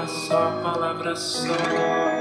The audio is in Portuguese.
palavra só, palavra só.